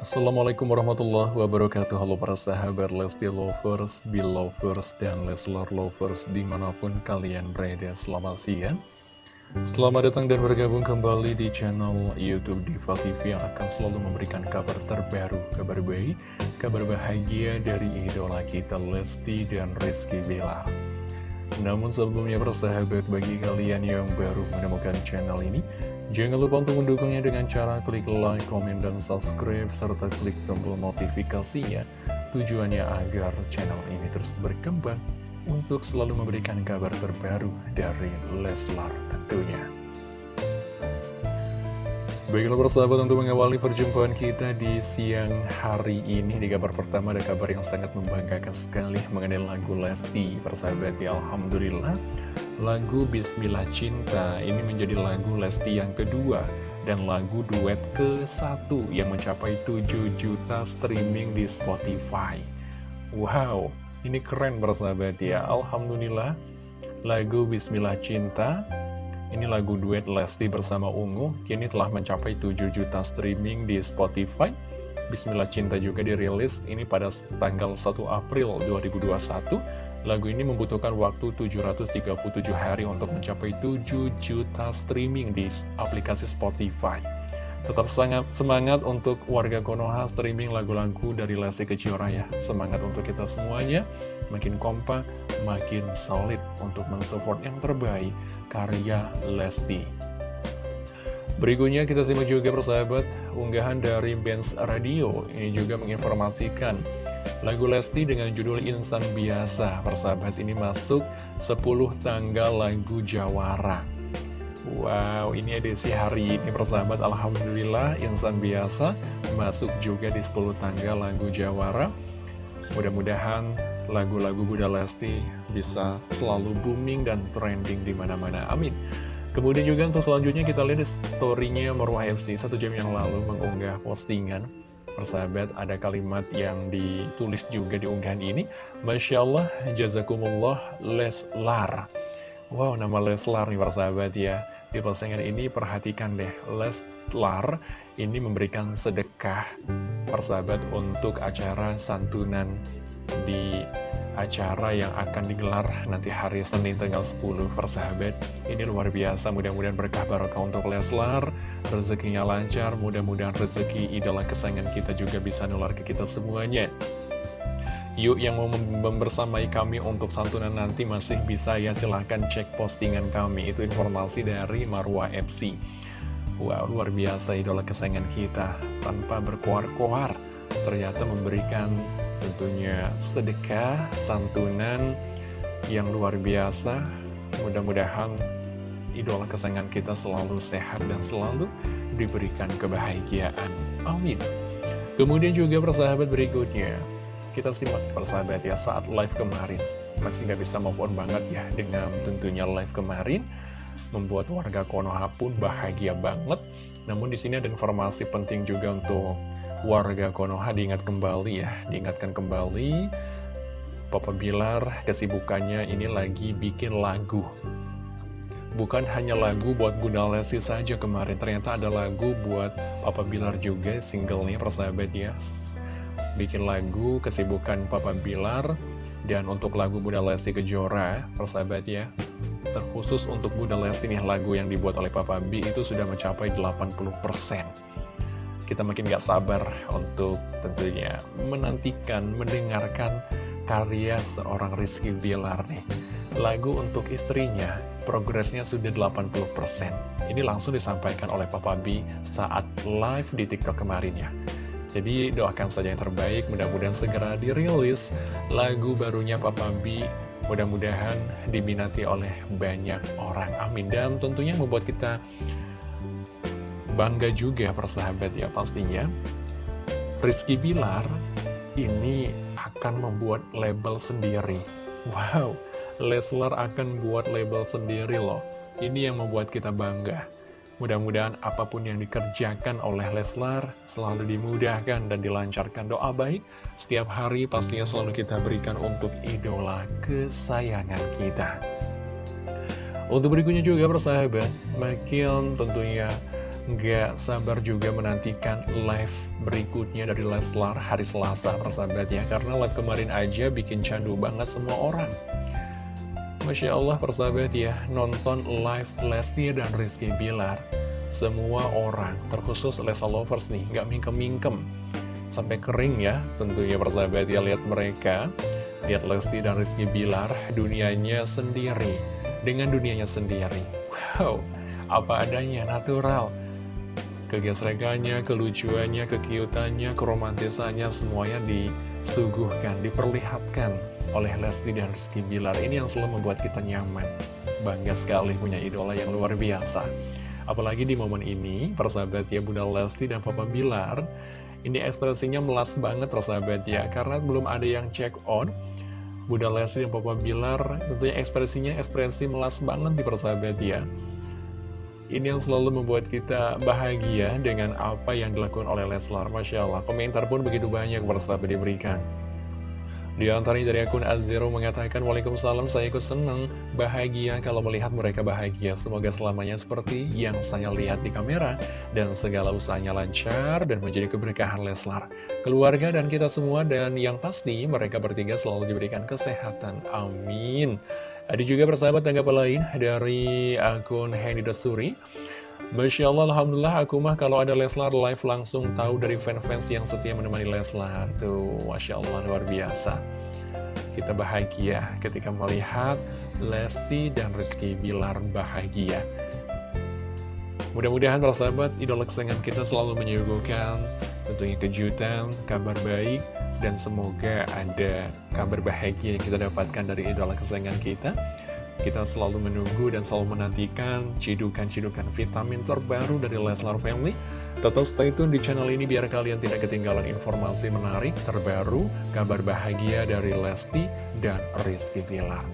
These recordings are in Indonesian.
Assalamualaikum warahmatullahi wabarakatuh. Halo para sahabat Lesti Lovers, Belovers, dan Leslar Lovers di mana pun kalian berada. Selamat siang. Selamat datang dan bergabung kembali di channel Youtube Diva TV Yang akan selalu memberikan kabar terbaru, kabar baik, kabar bahagia dari idola kita Lesti dan Rizky Bilar namun sebelumnya persahabat bagi kalian yang baru menemukan channel ini Jangan lupa untuk mendukungnya dengan cara klik like, komen, dan subscribe serta klik tombol notifikasinya. Tujuannya agar channel ini terus berkembang untuk selalu memberikan kabar terbaru dari Leslar tentunya Baiklah persahabat untuk mengawali perjumpaan kita di siang hari ini Di kabar pertama ada kabar yang sangat membanggakan sekali mengenai lagu Lesti. Persahabat ya Alhamdulillah. Lagu Bismillah Cinta ini menjadi lagu Lesti yang kedua Dan lagu duet ke satu yang mencapai 7 juta streaming di Spotify. Wow, ini keren persahabat ya. Alhamdulillah Lagu Bismillah Cinta ini lagu duet Lesti bersama Ungu, kini telah mencapai 7 juta streaming di Spotify. Bismillah Cinta juga dirilis, ini pada tanggal 1 April 2021. Lagu ini membutuhkan waktu 737 hari untuk mencapai 7 juta streaming di aplikasi Spotify. Tetap sangat semangat untuk warga Konoha streaming lagu-lagu dari Lesti Kejora ya. Semangat untuk kita semuanya, makin kompak, makin solid untuk mensupport yang terbaik karya Lesti. Berikutnya kita simak juga persahabat, unggahan dari Benz Radio. Ini juga menginformasikan lagu Lesti dengan judul Insan Biasa. Persahabat ini masuk 10 tanggal lagu Jawara. Wow, ini edisi hari ini persahabat Alhamdulillah Insan Biasa masuk juga di 10 tanggal lagu Jawara Mudah-mudahan lagu-lagu Bunda Lesti bisa selalu booming dan trending di mana-mana. Amin. Kemudian juga untuk selanjutnya kita lihat story-nya Marwah FC satu jam yang lalu mengunggah postingan Persahabat, ada kalimat yang ditulis juga di unggahan ini. Masya Allah, jazakumullah Leslar. Wow, nama Leslar nih persahabat ya. Di postingan ini perhatikan deh, Leslar ini memberikan sedekah persahabat untuk acara santunan di acara yang akan digelar nanti hari Senin tanggal 10 persahabat ini luar biasa mudah-mudahan berkah barokah untuk Leslar. Rezekinya lancar mudah-mudahan rezeki idola kesayangan kita juga bisa nular ke kita semuanya Yuk yang mau membersamai kami untuk santunan nanti masih bisa ya. Silahkan cek postingan kami. Itu informasi dari Marwa FC Wow luar biasa idola kesayangan kita. Tanpa berkoar-koar Ternyata memberikan tentunya sedekah, santunan yang luar biasa. Mudah-mudahan idola kesayangan kita selalu sehat dan selalu diberikan kebahagiaan. Amin. Kemudian juga persahabat berikutnya kita simak persahabat ya saat live kemarin. Masih nggak bisa move on banget ya dengan tentunya live kemarin. Membuat warga Konoha pun bahagia banget. Namun di sini ada informasi penting juga untuk warga Konoha. Diingat kembali ya Diingatkan kembali. Papa Bilar kesibukannya ini lagi bikin lagu. Bukan hanya lagu buat Bunda Lesti saja kemarin Ternyata ada lagu buat Papa Bilar juga singlenya persahabat ya bikin lagu kesibukan Papa Bilar. Dan untuk lagu Bunda Lesti Kejora persahabat ya terkhusus untuk Bunda Lesti nih lagu yang dibuat oleh Papa B itu sudah mencapai 80% kita makin gak sabar untuk tentunya menantikan, mendengarkan karya seorang Rizky Bilar nih. Lagu untuk istrinya progresnya sudah 80% ini langsung disampaikan oleh Papa B saat live di TikTok kemarin ya jadi doakan saja yang terbaik, mudah-mudahan segera dirilis lagu barunya Papa B. Mudah-mudahan diminati oleh banyak orang. Amin. Dan tentunya membuat kita bangga juga persahabat ya pastinya. Rizky Bilar ini akan membuat label sendiri. Wow, Leslar akan buat label sendiri loh. Ini yang membuat kita bangga. Mudah-mudahan apa pun yang dikerjakan oleh Leslar selalu dimudahkan dan dilancarkan doa baik. Setiap hari pastinya selalu kita berikan untuk idola kesayangan kita. Untuk berikutnya juga persahabat, makin tentunya Nggak sabar juga menantikan live berikutnya dari Leslar hari Selasa persahabat ya Karena live kemarin aja bikin candu banget semua orang Masya Allah persahabat ya Nonton live Lesti dan Rizky Bilar. Semua orang terkhusus Lesa Lovers nih Nggak mingkem-mingkem. Sampai kering ya tentunya persahabat ya Lihat mereka. Lihat Lesti dan Rizky Bilar Dunianya sendiri. Dengan dunianya sendiri. Wow apa adanya, natural kegesrekannya, kelucuannya, kekiutannya, keromantisannya semuanya disuguhkan, diperlihatkan oleh Lesti dan Rizky Bilar. Ini yang selalu membuat kita nyaman. Bangga sekali punya idola yang luar biasa. Apalagi di momen ini, persahabat ya Bunda Lesti dan Papa Bilar, ini ekspresinya melas banget persahabat ya, karena belum ada yang check on. Bunda Lesti dan Papa Bilar tentunya ekspresinya ekspresi melas banget di persahabat ya. Ini yang selalu membuat kita bahagia dengan apa yang dilakukan oleh Leslar. Masya Allah, komentar pun begitu banyak bersahabat diberikan. Di antaranya dari akun Azero mengatakan, Waalaikumsalam, saya ikut senang, bahagia kalau melihat mereka bahagia. Semoga selamanya seperti yang saya lihat di kamera, dan segala usahanya lancar dan menjadi keberkahan Leslar. Keluarga dan kita semua, dan yang pasti mereka bertiga selalu diberikan kesehatan. Amin. Ada juga persahabat tanggapan lain dari akun Hendy Dasuri. Masya Allah, Alhamdulillah, aku mah kalau ada Leslar live langsung tahu dari fans-fans yang setia menemani Leslar. Tuh, Masya Allah, luar biasa. Kita bahagia ketika melihat Lesti dan Rizky Bilar bahagia. Mudah-mudahan persahabat, idola kesayangan kita selalu menyuguhkan tentunya kejutan, kabar baik, dan semoga ada kabar bahagia yang kita dapatkan dari idola kesayangan kita. Kita selalu menunggu dan selalu menantikan cidukan-cidukan vitamin terbaru dari Leslar Family. Tetap stay tune di channel ini biar kalian tidak ketinggalan informasi menarik terbaru, kabar bahagia dari Lesti dan Rizky Pilar.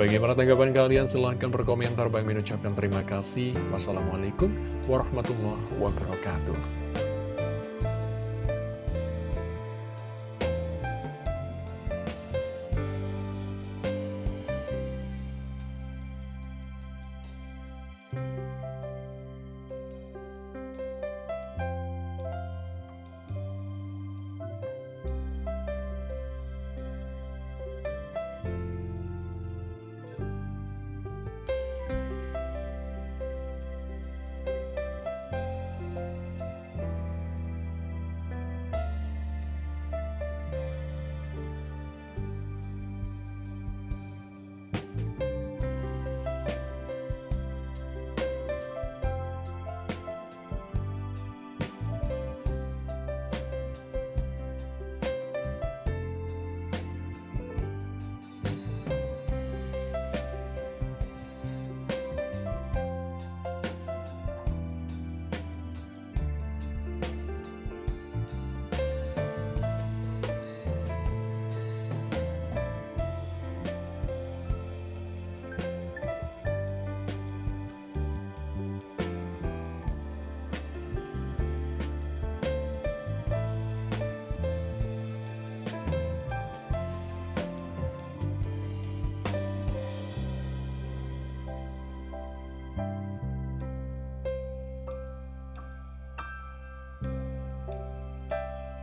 Bagaimana tanggapan kalian? Silahkan berkomentar. Bang mengucapkan terima kasih. Wassalamualaikum warahmatullahi wabarakatuh.